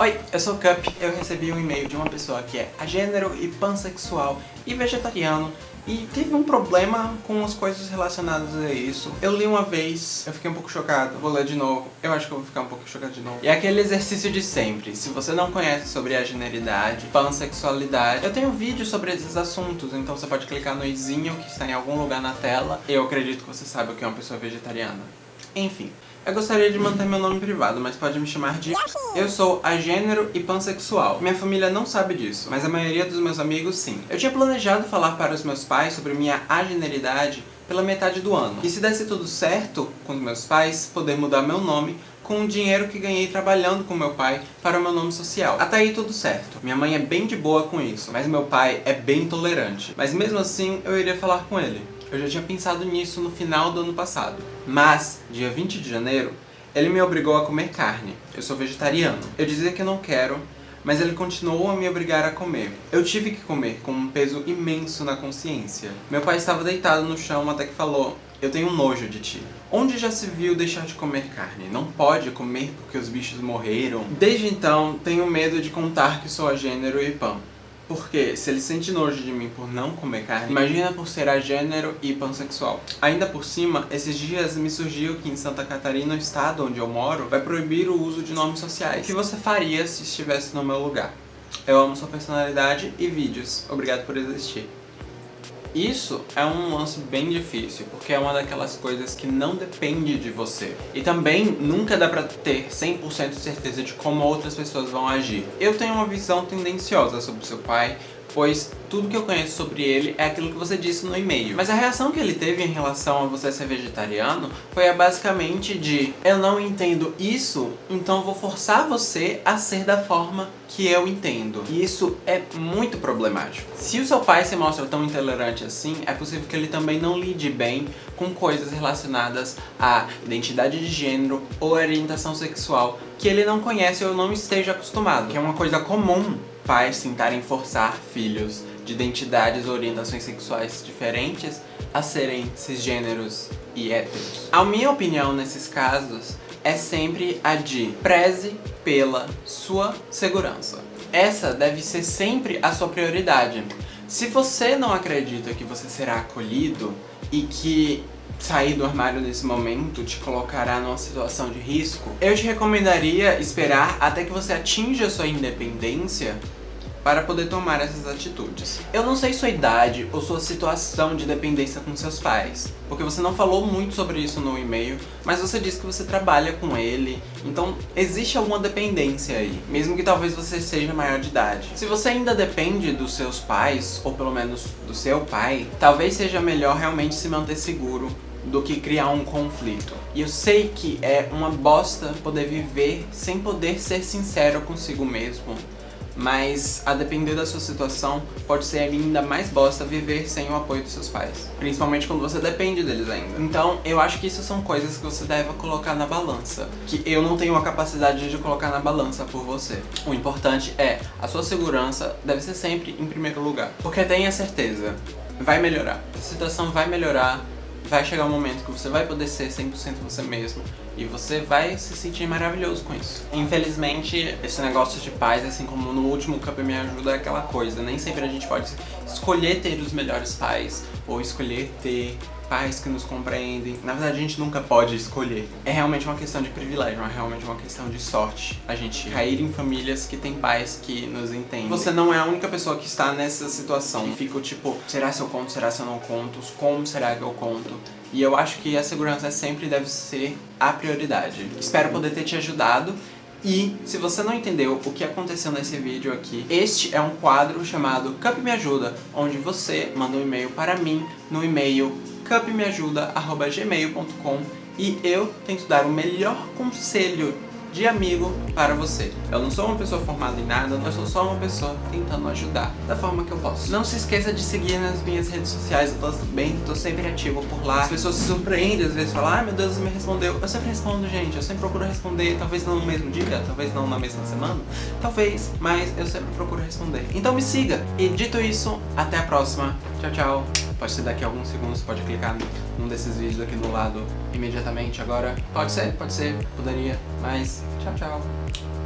Oi, eu sou o Cup, eu recebi um e-mail de uma pessoa que é agênero e pansexual e vegetariano e teve um problema com as coisas relacionadas a isso. Eu li uma vez, eu fiquei um pouco chocado, vou ler de novo, eu acho que eu vou ficar um pouco chocado de novo. E é aquele exercício de sempre, se você não conhece sobre a generidade, pansexualidade, eu tenho vídeo sobre esses assuntos, então você pode clicar no izinho que está em algum lugar na tela. Eu acredito que você sabe o que é uma pessoa vegetariana. Enfim, eu gostaria de manter meu nome privado, mas pode me chamar de... Eu sou agênero e pansexual. Minha família não sabe disso, mas a maioria dos meus amigos sim. Eu tinha planejado falar para os meus pais sobre minha ageneridade pela metade do ano. E se desse tudo certo com meus pais, poder mudar meu nome com o dinheiro que ganhei trabalhando com meu pai para o meu nome social. Até aí tudo certo. Minha mãe é bem de boa com isso, mas meu pai é bem intolerante. Mas mesmo assim, eu iria falar com ele. Eu já tinha pensado nisso no final do ano passado. Mas, dia 20 de janeiro, ele me obrigou a comer carne. Eu sou vegetariano. Eu dizia que não quero, mas ele continuou a me obrigar a comer. Eu tive que comer com um peso imenso na consciência. Meu pai estava deitado no chão até que falou eu tenho nojo de ti. Onde já se viu deixar de comer carne? Não pode comer porque os bichos morreram. Desde então, tenho medo de contar que sou a gênero e pão. Porque se ele sente nojo de mim por não comer carne, imagina por ser agênero e pansexual. Ainda por cima, esses dias me surgiu que em Santa Catarina, o estado onde eu moro, vai proibir o uso de nomes sociais. O que você faria se estivesse no meu lugar? Eu amo sua personalidade e vídeos. Obrigado por existir. Isso é um lance bem difícil, porque é uma daquelas coisas que não depende de você. E também nunca dá pra ter 100% de certeza de como outras pessoas vão agir. Eu tenho uma visão tendenciosa sobre seu pai, pois tudo que eu conheço sobre ele é aquilo que você disse no e-mail. Mas a reação que ele teve em relação a você ser vegetariano foi basicamente de eu não entendo isso, então vou forçar você a ser da forma que eu entendo. E isso é muito problemático. Se o seu pai se mostra tão intolerante assim, é possível que ele também não lide bem com coisas relacionadas à identidade de gênero ou orientação sexual que ele não conhece ou não esteja acostumado, que é uma coisa comum pais tentarem forçar filhos de identidades ou orientações sexuais diferentes a serem cisgêneros e héteros. A minha opinião nesses casos é sempre a de preze pela sua segurança. Essa deve ser sempre a sua prioridade. Se você não acredita que você será acolhido e que sair do armário nesse momento te colocará numa situação de risco, eu te recomendaria esperar até que você atinja sua independência para poder tomar essas atitudes. Eu não sei sua idade ou sua situação de dependência com seus pais, porque você não falou muito sobre isso no e-mail, mas você disse que você trabalha com ele, então existe alguma dependência aí, mesmo que talvez você seja maior de idade. Se você ainda depende dos seus pais, ou pelo menos do seu pai, talvez seja melhor realmente se manter seguro do que criar um conflito. E eu sei que é uma bosta poder viver sem poder ser sincero consigo mesmo, mas a depender da sua situação, pode ser ainda mais bosta viver sem o apoio dos seus pais. Principalmente quando você depende deles ainda. Então, eu acho que isso são coisas que você deve colocar na balança. Que eu não tenho a capacidade de colocar na balança por você. O importante é, a sua segurança deve ser sempre em primeiro lugar. Porque tenha certeza, vai melhorar. A situação vai melhorar, vai chegar um momento que você vai poder ser 100% você mesmo e você vai se sentir maravilhoso com isso. Infelizmente, esse negócio de pais, assim como no último Cup Me Ajuda, é aquela coisa. Nem sempre a gente pode escolher ter os melhores pais ou escolher ter pais que nos compreendem. Na verdade, a gente nunca pode escolher. É realmente uma questão de privilégio, é realmente uma questão de sorte. A gente cair em famílias que tem pais que nos entendem. Você não é a única pessoa que está nessa situação. E fica tipo, será se eu conto, será se eu não conto? Como será que eu conto? E eu acho que a segurança sempre deve ser a prioridade. Espero poder ter te ajudado. E, se você não entendeu o que aconteceu nesse vídeo aqui, este é um quadro chamado Cup Me Ajuda, onde você manda um e-mail para mim no e-mail cupmeajuda.gmail.com e eu tento dar o melhor conselho de amigo para você. Eu não sou uma pessoa formada em nada, eu sou só uma pessoa tentando ajudar da forma que eu posso. Não se esqueça de seguir nas minhas redes sociais, eu tô bem, tô sempre ativo por lá. As pessoas se surpreendem, às vezes falam, ah meu Deus, você me respondeu. Eu sempre respondo, gente, eu sempre procuro responder, talvez não no mesmo dia, talvez não na mesma semana, talvez, mas eu sempre procuro responder. Então me siga! E dito isso, até a próxima. Tchau, tchau. Pode ser daqui a alguns segundos, pode clicar num desses vídeos aqui no lado imediatamente agora. Pode ser, pode ser, poderia, mas tchau, tchau.